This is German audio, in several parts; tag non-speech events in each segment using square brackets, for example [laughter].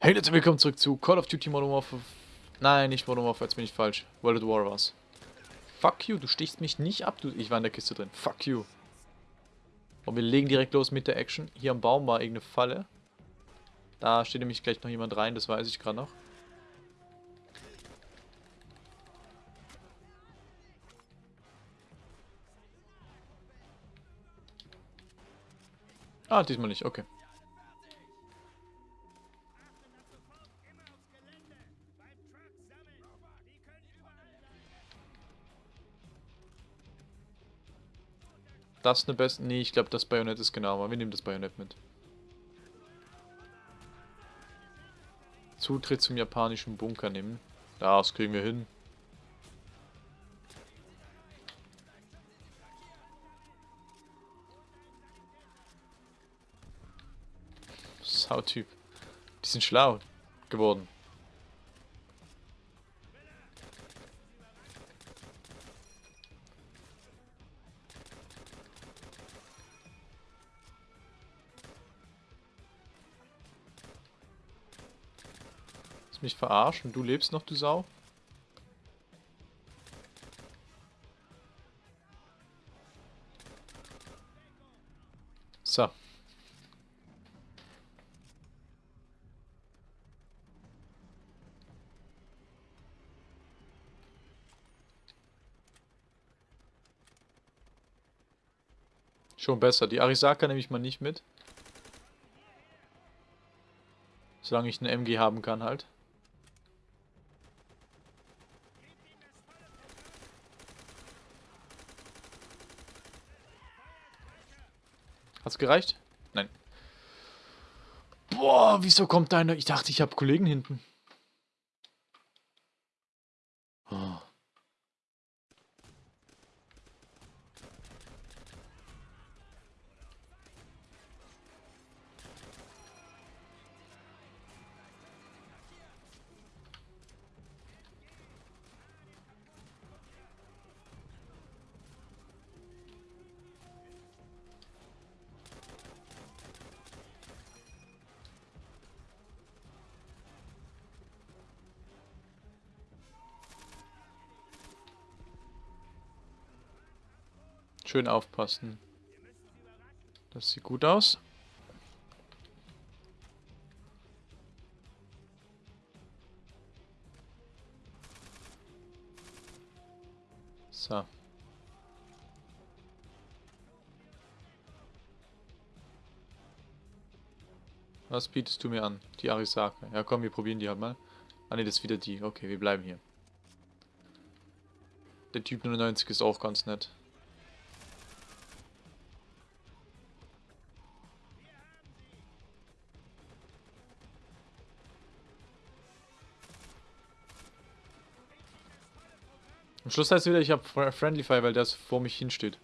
Hey Leute, willkommen zurück zu Call of Duty Modern Warfare. Nein, nicht Modern Warfare, jetzt bin ich falsch. World at War war's. Fuck you, du stichst mich nicht ab, du. Ich war in der Kiste drin. Fuck you. Und wir legen direkt los mit der Action. Hier am Baum war irgendeine Falle. Da steht nämlich gleich noch jemand rein, das weiß ich gerade noch. Ah, diesmal nicht, okay. Das eine beste. Nee, ich glaube, das Bajonett ist genau, aber wir nehmen das Bajonett mit. Zutritt zum japanischen Bunker nehmen. Das kriegen wir hin. Sautyp. Die sind schlau geworden. Willst mich verarschen? Du lebst noch, du Sau? So. Schon besser. Die Arisaka nehme ich mal nicht mit. Solange ich eine MG haben kann halt. Hat's gereicht? Nein. Boah, wieso kommt deine... Ich dachte, ich habe Kollegen hinten. Schön aufpassen. Das sieht gut aus. So. Was bietest du mir an? Die Arisaka. Ja komm, wir probieren die halt mal. Ah ne, das ist wieder die. Okay, wir bleiben hier. Der Typ 99 ist auch ganz nett. Am Schluss heißt es wieder, ich habe Friendly Fire, weil das vor mich hinsteht.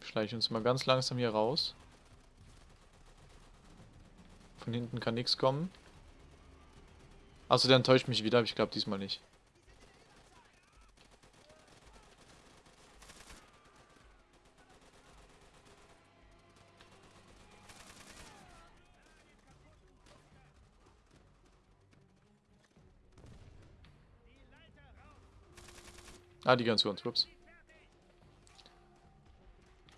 Schleiche uns mal ganz langsam hier raus. Von hinten kann nichts kommen. Also der enttäuscht mich wieder, aber ich glaube diesmal nicht. Ah, die ganz uns, ups.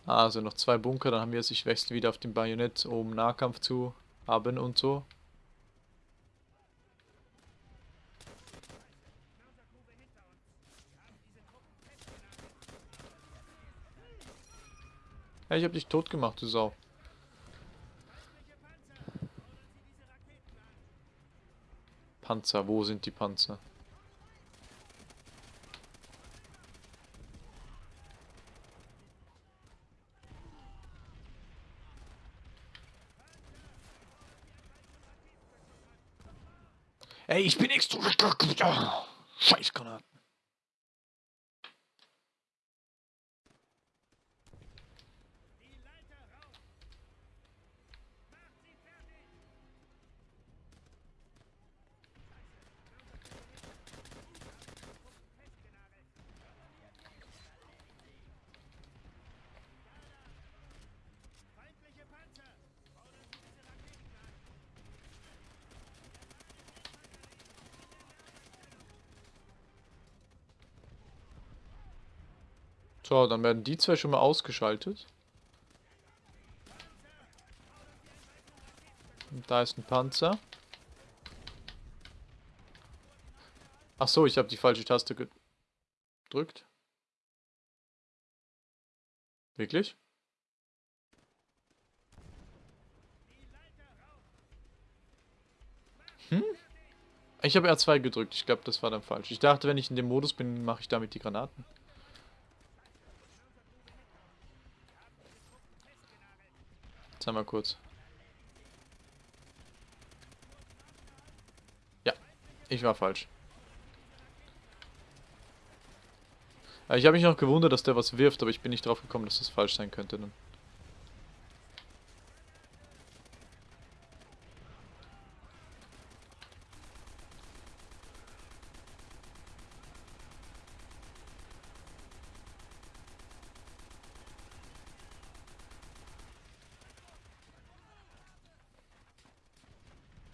Also noch zwei Bunker, dann haben wir es. Ich wechsle wieder auf den Bajonett, um Nahkampf zu haben und so. Ja, ich hab dich tot gemacht, du Sau. Panzer, wo sind die Panzer? Ey, ich bin extra... Scheiß Granaten. So, dann werden die zwei schon mal ausgeschaltet. Und da ist ein Panzer. Ach so, ich habe die falsche Taste gedrückt. Wirklich? Hm? Ich habe R2 gedrückt. Ich glaube, das war dann falsch. Ich dachte, wenn ich in dem Modus bin, mache ich damit die Granaten. Haben wir kurz. Ja, ich war falsch. Ich habe mich noch gewundert, dass der was wirft, aber ich bin nicht drauf gekommen, dass das falsch sein könnte. Dann.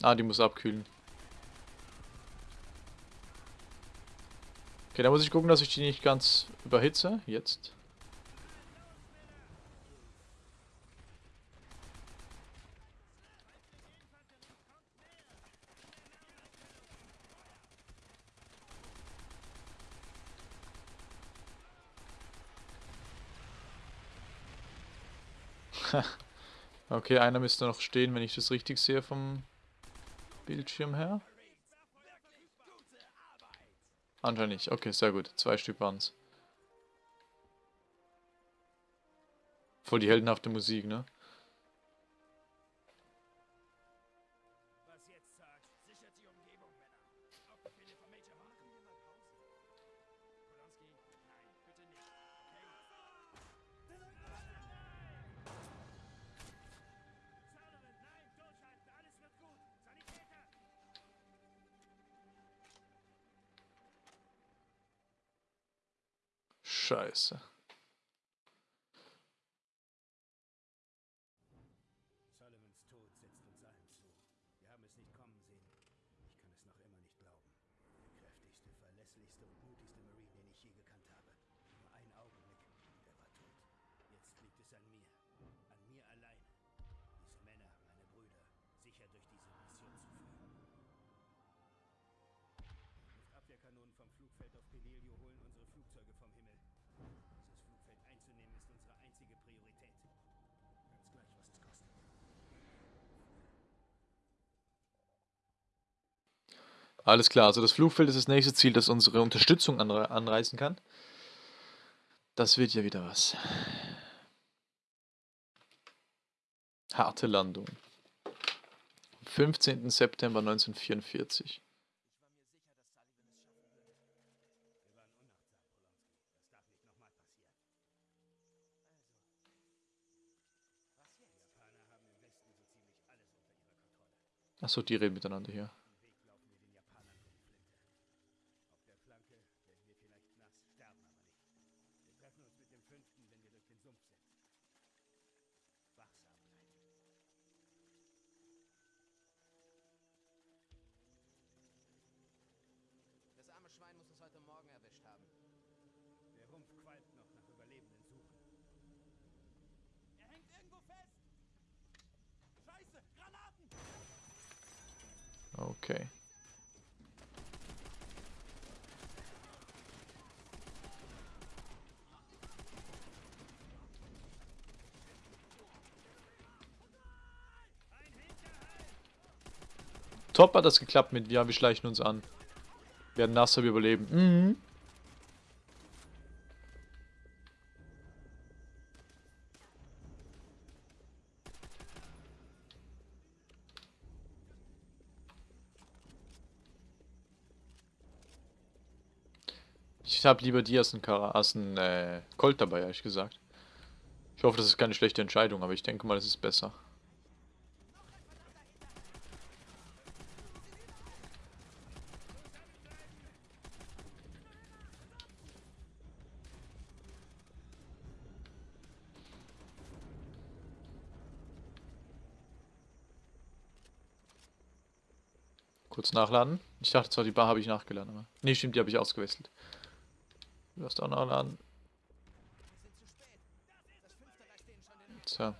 Ah, die muss abkühlen. Okay, da muss ich gucken, dass ich die nicht ganz überhitze. Jetzt. [laughs] okay, einer müsste noch stehen, wenn ich das richtig sehe vom Bildschirm her. Anscheinend nicht. Okay, sehr gut. Zwei Stück waren es. Voll die heldenhafte Musik, ne? Scheiße. Sullivans Tod setzt uns allen zu. Wir haben es nicht kommen sehen. Ich kann es noch immer nicht glauben. Der kräftigste, verlässlichste und mutigste Marine, den ich je gekannt habe. Nur ein Augenblick, der war tot. Jetzt liegt es an mir. An mir allein. Diese Männer, meine Brüder, sicher durch diese Mission zu führen. Luftabwehrkanonen vom Flugfeld auf Pelilio holen unsere Flugzeuge vom Himmel. Alles klar, also das Flugfeld ist das nächste Ziel, das unsere Unterstützung anre anreißen kann. Das wird ja wieder was. Harte Landung. 15. September 1944. Achso, die reden miteinander hier. Schwein muss uns heute Morgen erwischt haben. Der Rumpf qualmt noch nach Überlebenden suchen. Er hängt irgendwo fest! Scheiße! Granaten! Okay. Top hat das geklappt mit, ja, wir schleichen uns an. Werden nass, aber überleben. Mhm. Ich habe lieber die als ein, Kara als ein äh, Colt dabei, ehrlich gesagt. Ich hoffe, das ist keine schlechte Entscheidung, aber ich denke mal, es ist besser. Kurz nachladen. Ich dachte zwar, die Bar habe ich nachgeladen, aber... Nee, stimmt, die habe ich ausgewechselt. Du hast auch nachladen. So.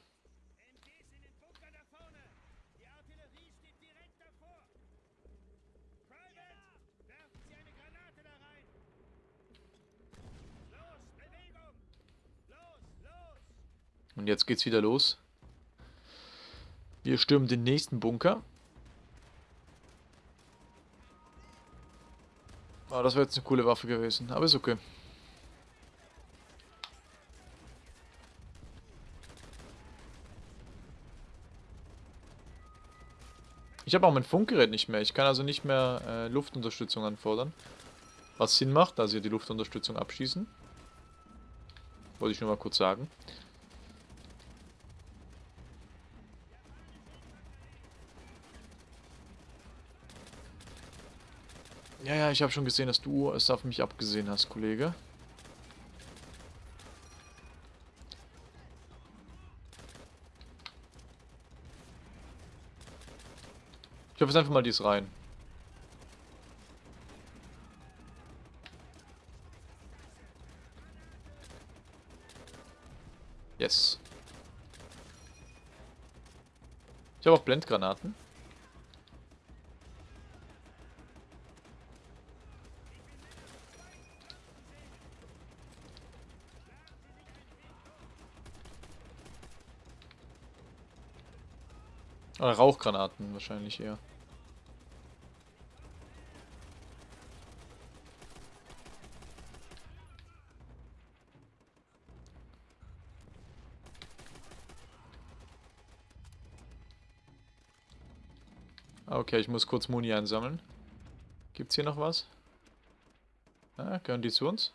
Und jetzt geht's wieder los. Wir stürmen den nächsten Bunker. Oh, das wäre jetzt eine coole Waffe gewesen, aber ist okay. Ich habe auch mein Funkgerät nicht mehr. Ich kann also nicht mehr äh, Luftunterstützung anfordern. Was Sinn macht, da sie die Luftunterstützung abschießen. Wollte ich nur mal kurz sagen. Ja, ja, ich habe schon gesehen, dass du es auf mich abgesehen hast, Kollege. Ich hoffe jetzt einfach mal dies rein. Yes. Ich habe auch Blendgranaten. Oder Rauchgranaten wahrscheinlich eher. Okay, ich muss kurz Muni einsammeln. Gibt's hier noch was? Ah, gehören die zu uns?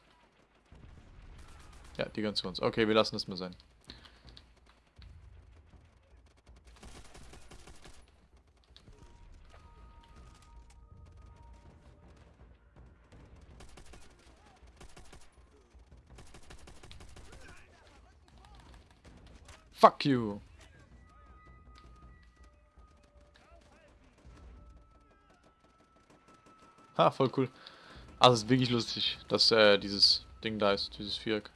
Ja, die gehören zu uns. Okay, wir lassen das mal sein. Fuck you. Ha, voll cool. Also es ist wirklich lustig, dass äh, dieses Ding da ist, dieses Viereck.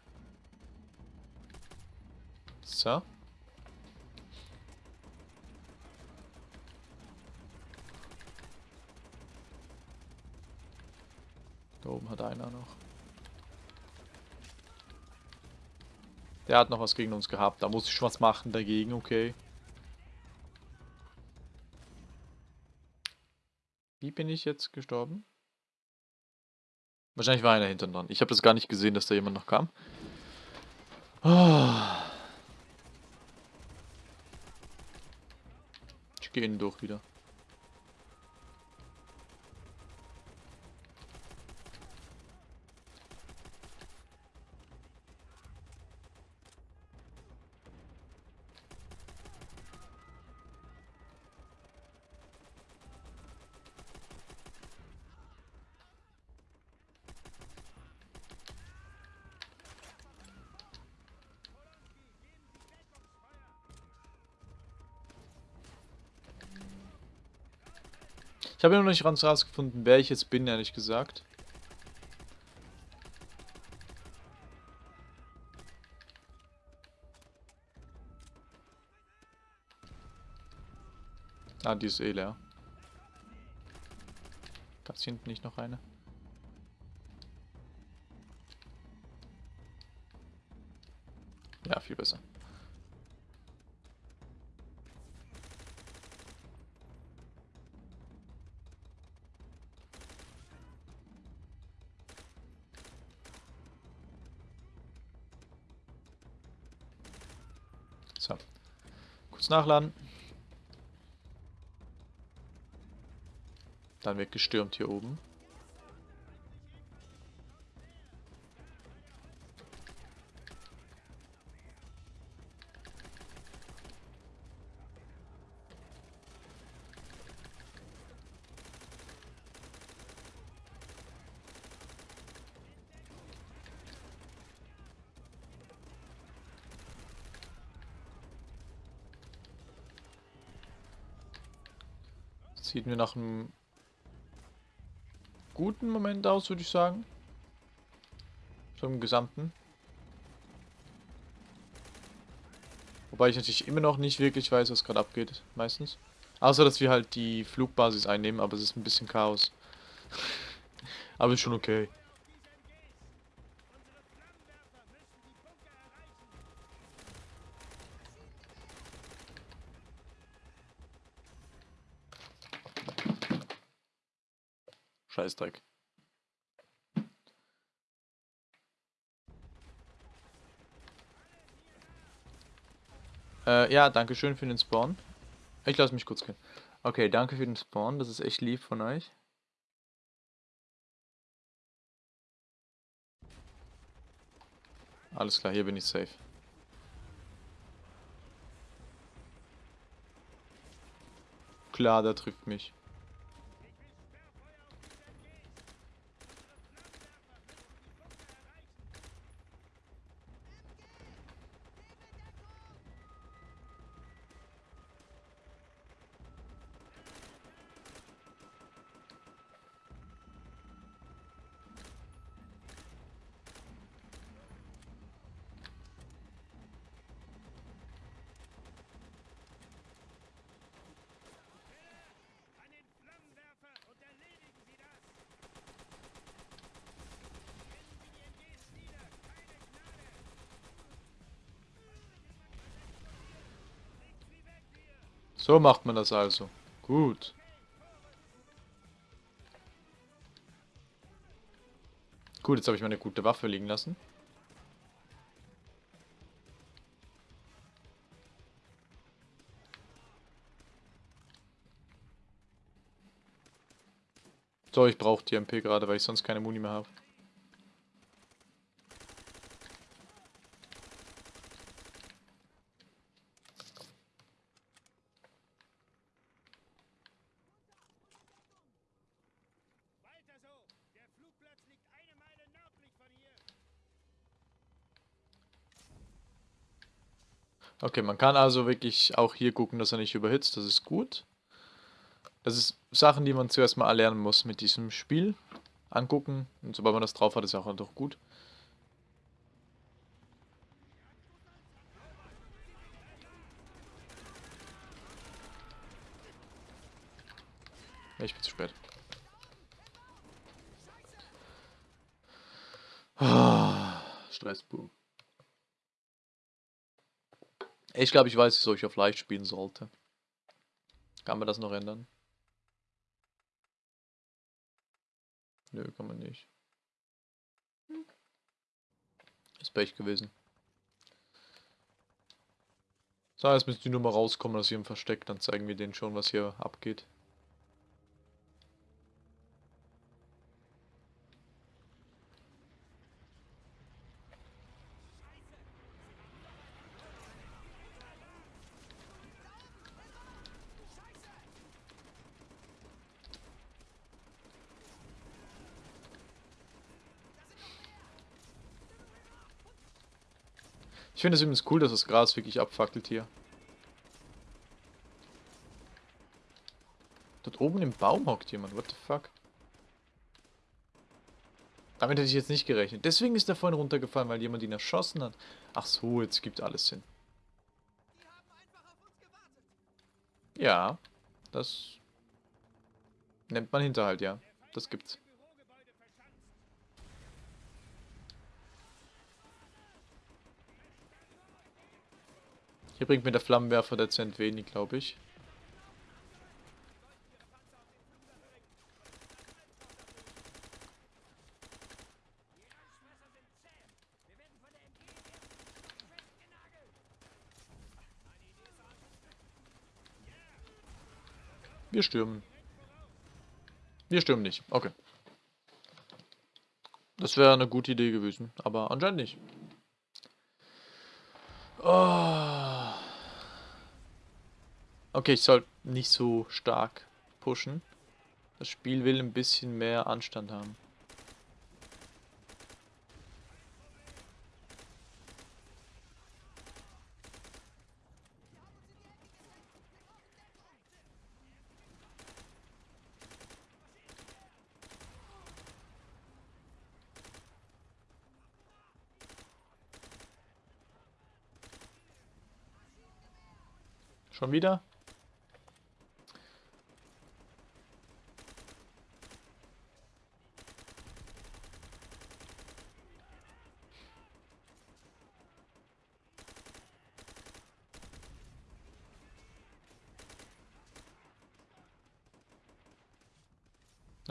So. Da oben hat einer noch. Der hat noch was gegen uns gehabt. Da muss ich was machen dagegen, okay. Wie bin ich jetzt gestorben? Wahrscheinlich war einer hinten dran. Ich habe das gar nicht gesehen, dass da jemand noch kam. Ah. Ich gehe innen durch wieder. Ich habe noch nicht ganz rausgefunden, wer ich jetzt bin, ehrlich gesagt. Ah, die ist eh leer. Gab's hier hinten nicht noch eine? Ja, viel besser. Kurz nachladen. Dann wird gestürmt hier oben. Mir nach einem guten Moment aus, würde ich sagen. So im Gesamten. Wobei ich natürlich immer noch nicht wirklich weiß, was gerade abgeht, meistens. Außer, dass wir halt die Flugbasis einnehmen, aber es ist ein bisschen Chaos. [laughs] aber ist schon okay. Scheißdreck. Äh, ja, danke schön für den Spawn. Ich lasse mich kurz gehen. Okay, danke für den Spawn. Das ist echt lieb von euch. Alles klar, hier bin ich safe. Klar, der trifft mich. An den Flammenwerfer und erledigen Sie das! Kennen Sie die MGs nieder! Keine Gnade! Legt sie weg hier! So macht man das also. Gut. Gut, jetzt habe ich meine gute Waffe liegen lassen. So, ich brauche die MP gerade, weil ich sonst keine Muni mehr habe. Weiter so! Der Flugplatz liegt eine Meile nördlich von hier! Okay, man kann also wirklich auch hier gucken, dass er nicht überhitzt. Das ist gut. Das ist Sachen, die man zuerst mal erlernen muss mit diesem Spiel. Angucken. Und sobald man das drauf hat, ist auch doch gut. Ich bin zu spät. Ah, Stress Ich glaube, ich weiß, wieso ich auf leicht spielen sollte. Kann man das noch ändern? Nö, kann man nicht. Ist Pech gewesen. So, jetzt müssen die nur mal rauskommen aus ihrem Versteck, dann zeigen wir denen schon, was hier abgeht. Ich finde es übrigens cool, dass das Gras wirklich abfackelt hier. Dort oben im Baum hockt jemand, what the fuck? Damit hätte ich jetzt nicht gerechnet. Deswegen ist er vorhin runtergefallen, weil jemand ihn erschossen hat. Ach so, jetzt gibt alles Sinn. Ja, das nennt man Hinterhalt, ja. Das gibt's. Hier bringt mir der Flammenwerfer dezent wenig, glaube ich. Wir stürmen. Wir stürmen nicht. Okay. Das wäre eine gute Idee gewesen, aber anscheinend nicht. Oh. Okay, ich soll nicht so stark pushen. Das Spiel will ein bisschen mehr Anstand haben. Schon wieder?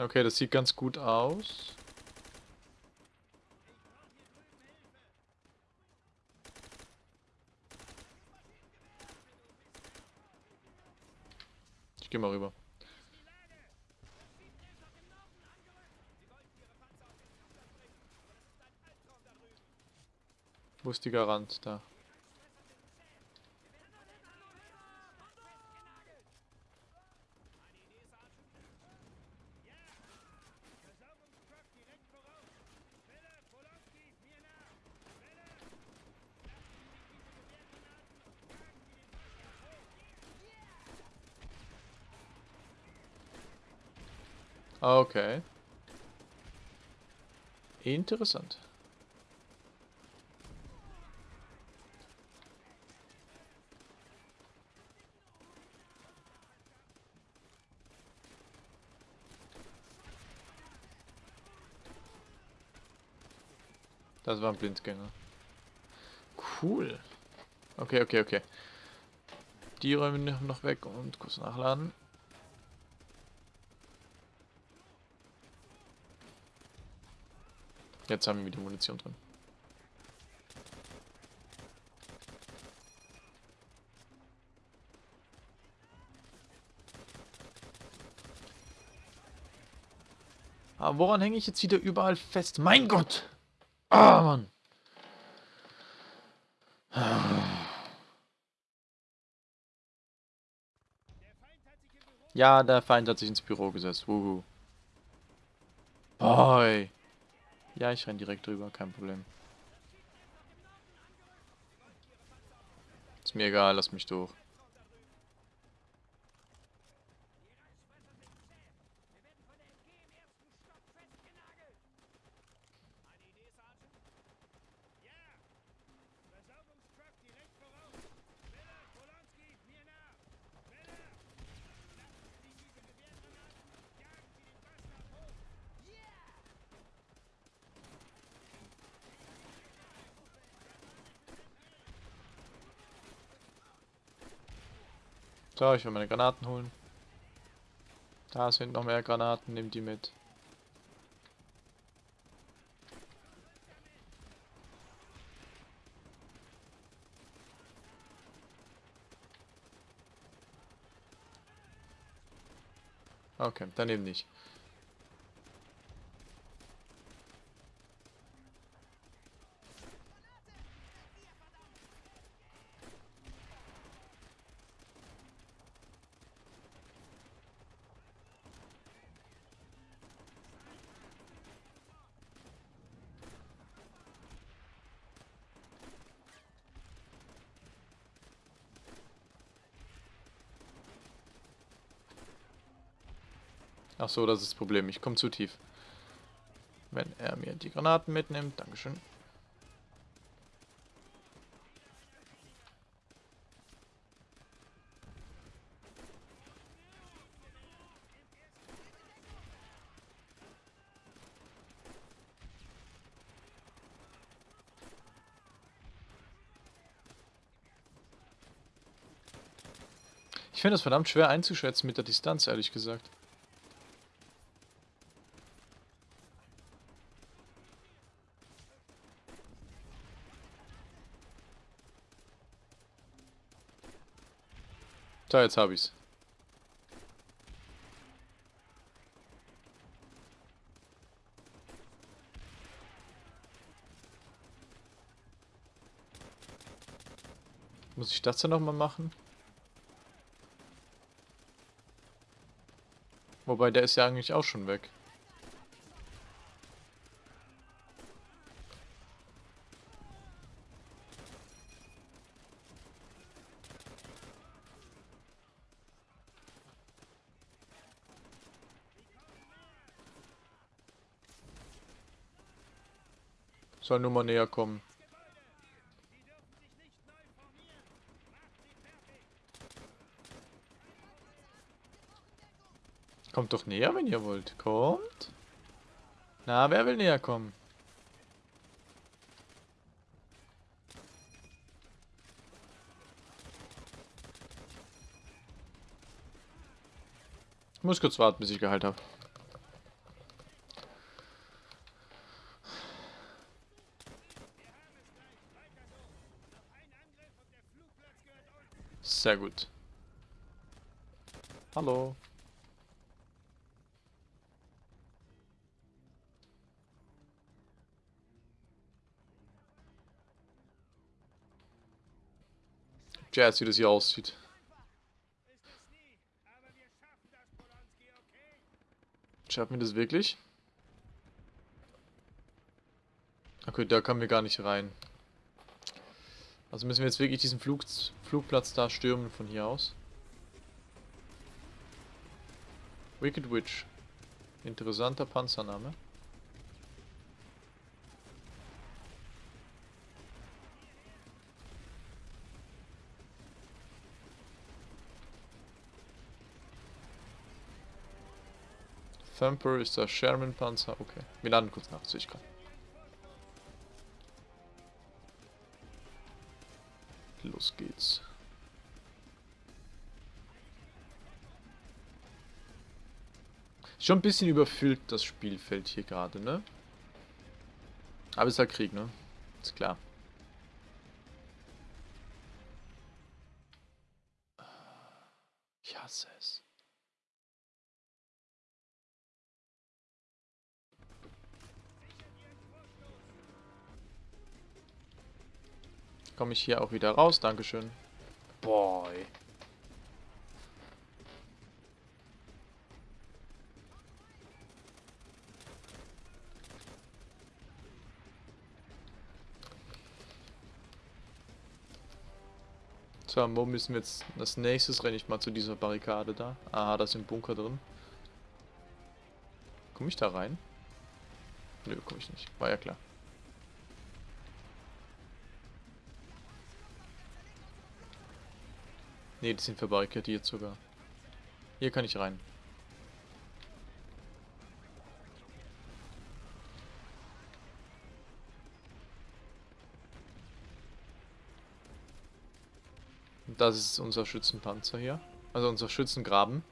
Okay, das sieht ganz gut aus. Ich gehe mal rüber. Wo ist die Garant? Da. Versorgungstruck direkt voraus. Miller, Polowski, mir nach. Miller, lassen Sie sich diese Gewehrgranaten und tragen Sie den Wasser hoch. Okay. Interessant. Das war ein Blindgänger. Cool. Okay, okay, okay. Die räumen noch weg und kurz nachladen. Jetzt haben wir wieder Munition drin. Aber woran hänge ich jetzt wieder überall fest? Mein Gott! Ah, Mann! Im Büro Ja, der Feind hat sich ins Büro gesetzt. Wuhu. Boy. Ja, ich renn direkt drüber, kein Problem. Ist mir egal, lass mich durch. Versorgungstruck direkt voraus. Miller, Polowski, mir nach. Miller, lassen Sie sich diese Gewehrgranaten und jagen Sie den Bastard hoch. So, ich will meine Granaten holen. Da sind noch mehr Granaten, nimm die mit. Okay, daneben nicht. Ach so, das ist das Problem. Ich komme zu tief. Wenn er mir die Granaten mitnimmt, Dankeschön. Ich finde es verdammt schwer einzuschätzen mit der Distanz, ehrlich gesagt. So, jetzt habe ich's. Muss ich das dann nochmal machen? Wobei, der ist ja eigentlich auch schon weg. Soll nur mal näher kommen. Kommt doch näher, wenn ihr wollt. Kommt. Na, wer will näher kommen? Ich muss kurz warten, bis ich geheilt habe. Sehr gut. Hallo. Jazz, wie das hier aussieht. Schaffen wir das wirklich? Okay, da kommen wir gar nicht rein. Also müssen wir jetzt wirklich diesen Flug, Flugplatz da stürmen von hier aus. Wicked Witch. Interessanter Panzername. Thumper ist der Sherman-Panzer. Okay. Wir laden kurz nach, sehe ich gerade. Los geht's. Schon ein bisschen überfüllt das Spielfeld hier gerade, ne? Aber es ist halt Krieg, ne? Ist klar. Komme ich hier auch wieder raus? Dankeschön. Boy. So, wo müssen wir jetzt... Als nächstes renne ich mal zu dieser Barrikade da. Aha, da ist ein Bunker drin. Komme ich da rein? Nö, komme ich nicht. War ja klar. Ne, die sind verbarrikadiert sogar. Hier kann ich rein. Und das ist unser Schützenpanzer hier. Also unser Schützengraben.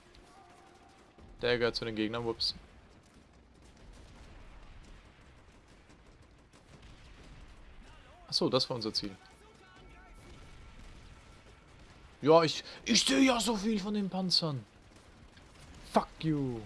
Der gehört zu den Gegnern. Whoops. Achso, das war unser Ziel. Ja, ich, ich sehe ja so viel von den Panzern. Fuck you.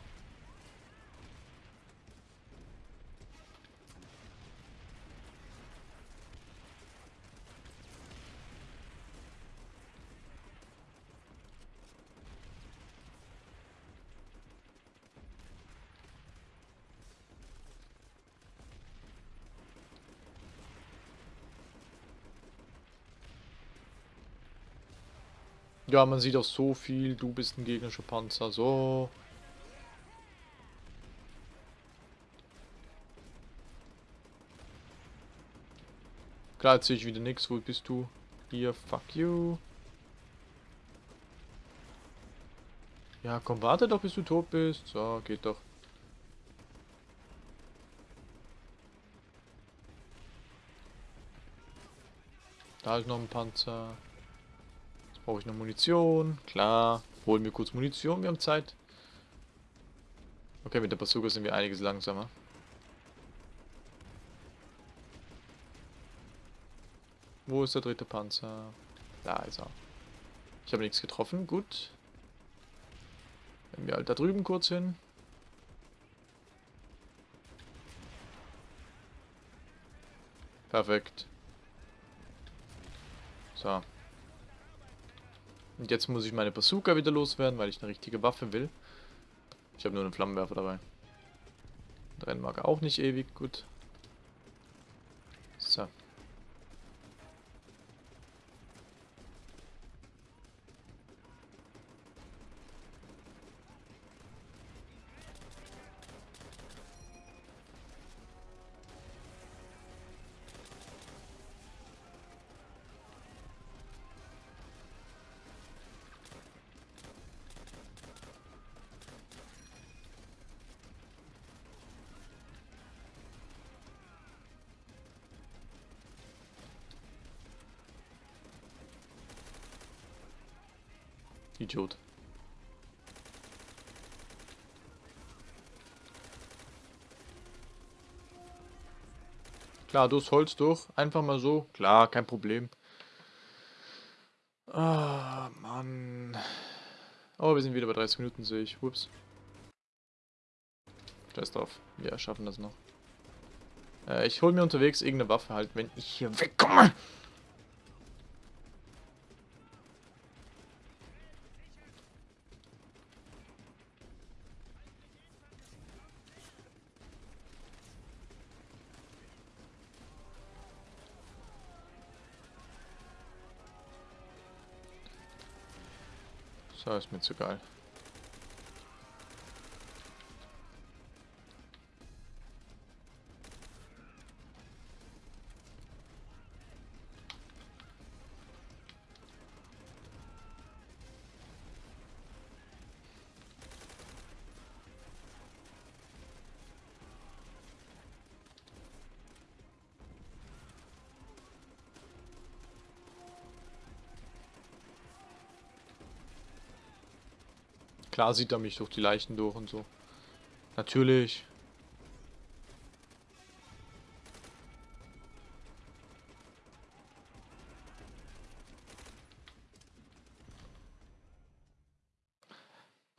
Ja, man sieht auch so viel. Du bist ein gegnerischer Panzer. So. Klar, jetzt sehe ich wieder nichts. Wo bist du? Hier, fuck you. Ja, komm, warte doch, bis du tot bist. So, geht doch. Da ist noch ein Panzer. Brauche ich noch Munition. Klar. Holen wir kurz Munition, wir haben Zeit. Okay, mit der Bazooka sind wir einiges langsamer. Wo ist der dritte Panzer? Da ist er. Ich habe nichts getroffen, gut. Wenn wir halt da drüben kurz hin. Perfekt. So. Und jetzt muss ich meine Bazooka wieder loswerden, weil ich eine richtige Waffe will. Ich habe nur einen Flammenwerfer dabei. Rennen mag auch nicht ewig, gut. Idiot. Klar, durchs Holz durch. Einfach mal so. Klar, kein Problem. Ah, Mann. Oh, wir sind wieder bei 30 Minuten, sehe ich. Ups. Scheiß drauf. Wir schaffen das noch. Äh, ich hole mir unterwegs irgendeine Waffe halt, wenn ich hier wegkomme. Mir zu geil. Klar sieht er mich durch die Leichen durch und so. Natürlich.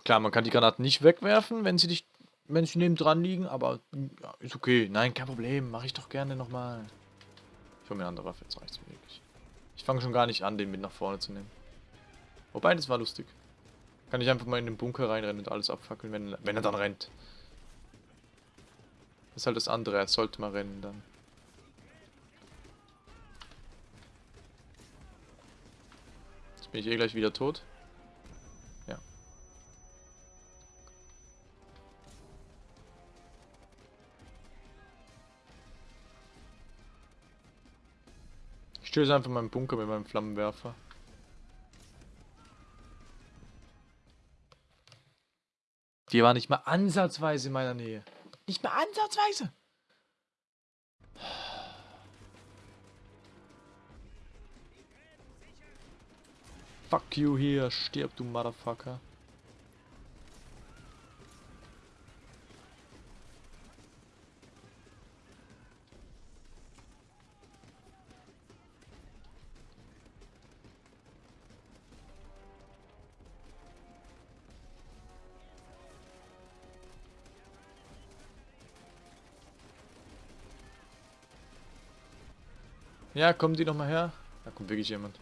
Klar, man kann die Granaten nicht wegwerfen, wenn sie nicht, wenn sie neben dran liegen, aber ja, ist okay. Nein, kein Problem. Mache ich doch gerne nochmal. Ich hole mir eine andere Waffe, jetzt reicht's mir wirklich. Ich fange schon gar nicht an, den mit nach vorne zu nehmen. Wobei, das war lustig. Kann ich einfach mal in den Bunker reinrennen und alles abfackeln, wenn, wenn er dann rennt. Das ist halt das andere, er sollte mal rennen dann. Jetzt bin ich eh gleich wieder tot. Ja. Ich stöße einfach meinen Bunker mit meinem Flammenwerfer. Die war nicht mal ansatzweise in meiner Nähe. Nicht mal ansatzweise. Fuck you hier, stirb du Motherfucker. Ja, kommen die noch mal her? Da kommt wirklich jemand.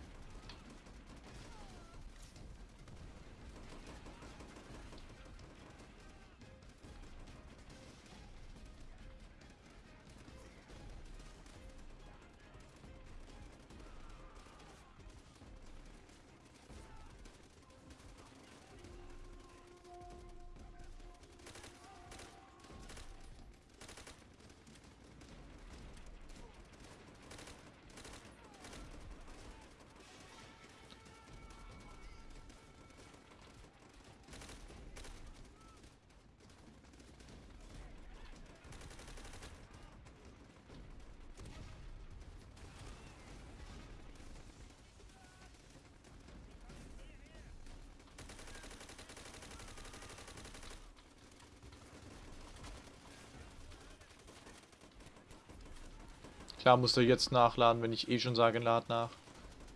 Klar muss er jetzt nachladen, wenn ich eh schon sage, lad nach.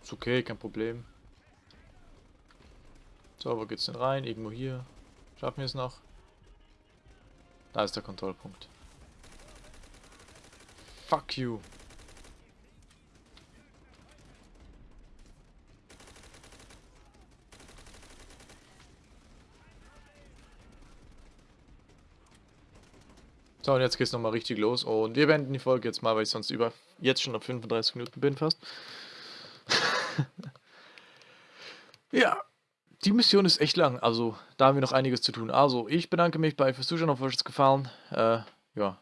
Ist okay, kein Problem. So, wo geht's denn rein? Irgendwo hier. Schaffen wir es noch? Da ist der Kontrollpunkt. Fuck you. Und jetzt geht's nochmal richtig los. Und wir beenden die Folge jetzt mal, weil ich sonst über jetzt schon auf 35 Minuten bin fast. [laughs] ja, die Mission ist echt lang. Also, da haben wir noch einiges zu tun. Also, ich bedanke mich bei fürs Zuschauen. Hoffe, euch hat's gefallen. Äh, ja,